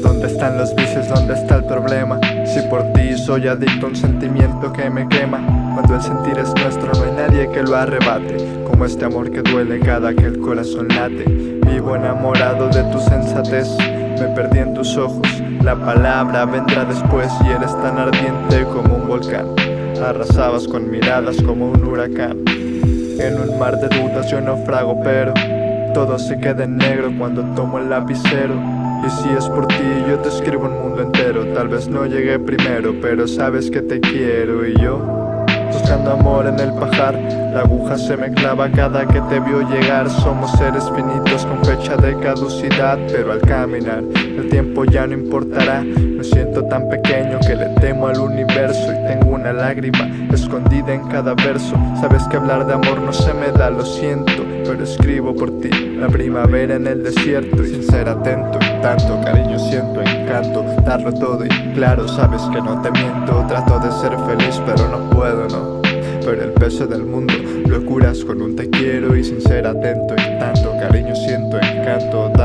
Pues dónde está el problema Si por ti soy adicto a un sentimiento que me quema Cuando el sentir es nuestro no hay nadie que lo arrebate. Como este amor que duele cada que el corazón late. Vivo enamorado de tu sensatez Me perdí en tus ojos. La palabra vendrá después y eres tan ardiente como un volcán. Arrasabas con miradas como un huracán. En un mar de dudas yo naufrago pero todo se queda en negro cuando tomo el lapicero Y si es por ti yo te escribo un mundo entero. Tal vez no llegué primero pero sabes que te quiero. Y yo Buscando amor en el pajar La aguja se me clava cada que te vio llegar. Somos seres finitos con fecha de caducidad Pero al caminar el tiempo ya no importará Me siento tan pequeño que le temo al universo Y tengo una lágrima escondida en cada verso. Sabes que hablar de amor no se me da, lo siento Pero escribo por ti. La primavera en el desierto Y sin ser atento tanto cariño siento encanto Darlo todo y claro sabes que no te miento. Trato de ser feliz pero no puedo, no. Pero el peso del mundo lo curas con un te quiero y sin ser atento y tanto cariño siento encanto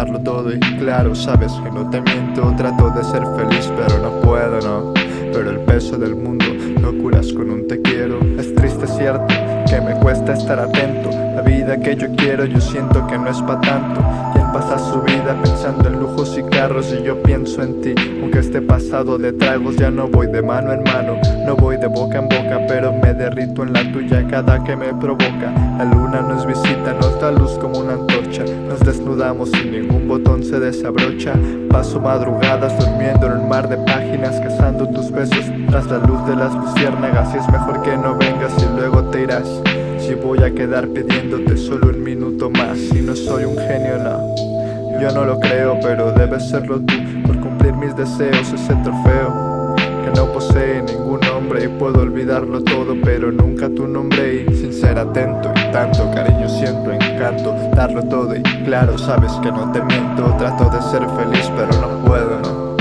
darlo todo y claro sabes que no te miento trato de ser feliz pero no puedo no pero el peso del mundo lo curas con un te quiero. Es triste cierto que me cuesta estar atento. La vida que yo quiero yo siento que no es pa' tanto pasa su vida pensando en lujos y carros y yo pienso en ti. Aunque esté pasado de tragos ya no voy de mano en mano. No voy de boca en boca pero me derrito en la tuya cada que me provoca. La luna nos visita, nos da luz como una antorcha. Nos desnudamos y ningún botón se desabrocha. Paso madrugadas durmiendo en un mar de páginas Cazando tus besos tras la luz de las luciérnagas. Y es mejor que no vengas y luego te irás si voy a quedar pidiéndote solo un minuto más. Si no soy un genio, no. Yo no lo creo, pero debes serlo tú. Por cumplir mis deseos, ese trofeo Que no posee ningún nombre Y puedo olvidarlo todo, pero nunca tu nombre. Y sin ser atento y tanto cariño siento encanto Darlo todo. Y claro, sabes que no te miento Trato de ser feliz, pero no puedo, no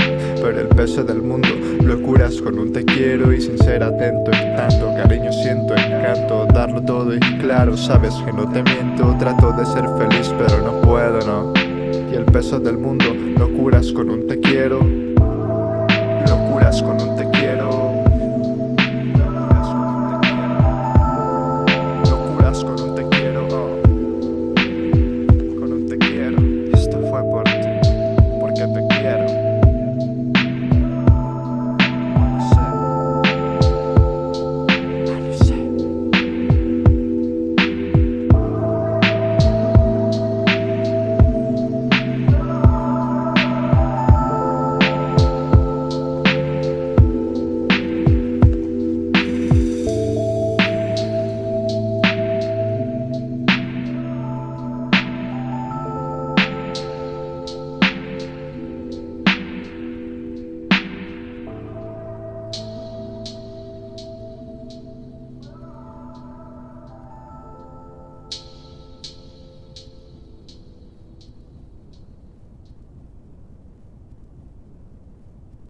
pero el peso del mundo lo curas con un te quiero y sin ser atento y tanto cariño siento encanto darlo todo y claro sabes que no te miento trato de ser feliz pero no puedo no y el peso del mundo lo curas con un te quiero lo curas con un te quiero